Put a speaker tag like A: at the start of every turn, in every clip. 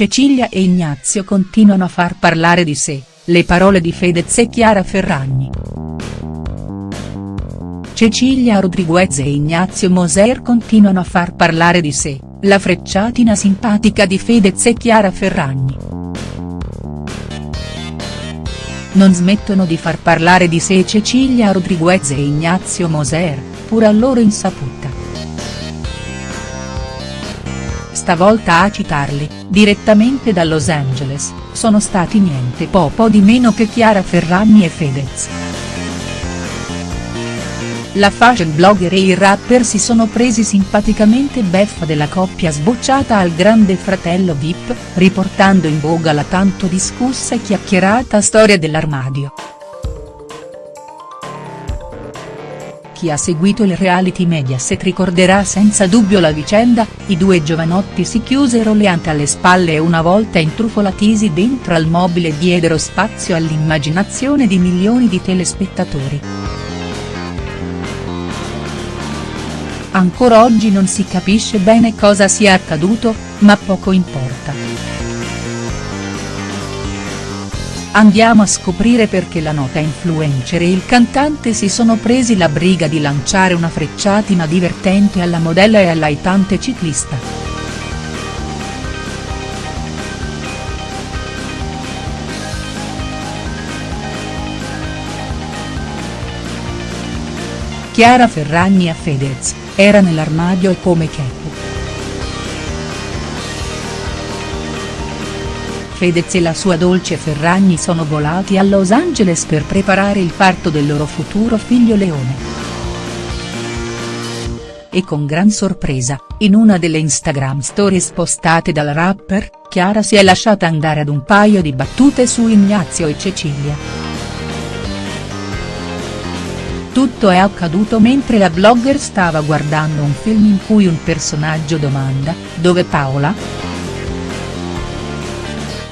A: Cecilia e Ignazio continuano a far parlare di sé, le parole di Fedez e Chiara Ferragni. Cecilia Rodriguez e Ignazio Moser continuano a far parlare di sé, la frecciatina simpatica di Fedez e Chiara Ferragni. Non smettono di far parlare di sé Cecilia Rodriguez e Ignazio Moser, pur a loro insaputa. Stavolta a citarli, direttamente da Los Angeles, sono stati niente po' po' di meno che Chiara Ferragni e Fedez. La fashion blogger e il rapper si sono presi simpaticamente beffa della coppia sbocciata al grande fratello Vip, riportando in voga la tanto discussa e chiacchierata storia dell'armadio. Chi ha seguito il reality Mediaset ricorderà senza dubbio la vicenda, i due giovanotti si chiusero le ante alle spalle e una volta intrufolatisi dentro al mobile diedero spazio all'immaginazione di milioni di telespettatori. Ancora oggi non si capisce bene cosa sia accaduto, ma poco importa. Andiamo a scoprire perché la nota influencer e il cantante si sono presi la briga di lanciare una frecciatina divertente alla modella e all'aitante ciclista. Chiara Ferragni a Fedez, era nell'armadio e come Kepu. Fedez e la sua dolce Ferragni sono volati a Los Angeles per preparare il parto del loro futuro figlio Leone. E con gran sorpresa, in una delle Instagram stories postate dal rapper, Chiara si è lasciata andare ad un paio di battute su Ignazio e Cecilia. Tutto è accaduto mentre la blogger stava guardando un film in cui un personaggio domanda, dove Paola?.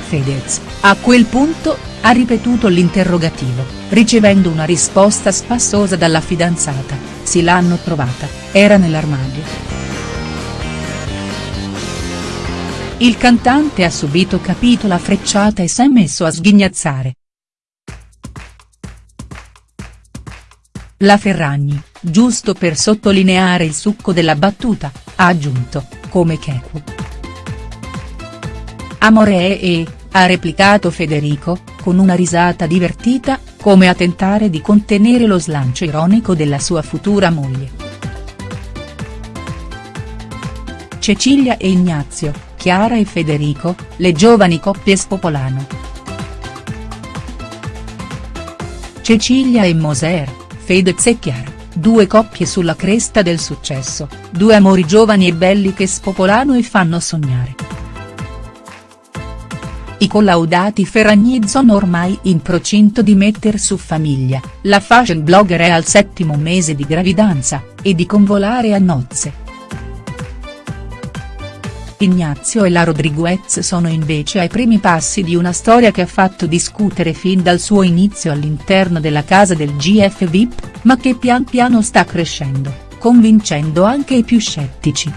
A: Fedez, a quel punto, ha ripetuto l'interrogativo, ricevendo una risposta spassosa dalla fidanzata, sì l'hanno trovata, era nell'armadio. Il cantante ha subito capito la frecciata e si è messo a sghignazzare. La Ferragni, giusto per sottolineare il succo della battuta, ha aggiunto, come Keku. Amore e, ha replicato Federico, con una risata divertita, come a tentare di contenere lo slancio ironico della sua futura moglie. Cecilia e Ignazio, Chiara e Federico, le giovani coppie spopolano. Cecilia e Moser, Fedez e Chiara, due coppie sulla cresta del successo, due amori giovani e belli che spopolano e fanno sognare. I collaudati Ferragni sono ormai in procinto di metter su famiglia, la fashion blogger è al settimo mese di gravidanza, e di convolare a nozze. Ignazio e la Rodriguez sono invece ai primi passi di una storia che ha fatto discutere fin dal suo inizio all'interno della casa del GF VIP, ma che pian piano sta crescendo, convincendo anche i più scettici.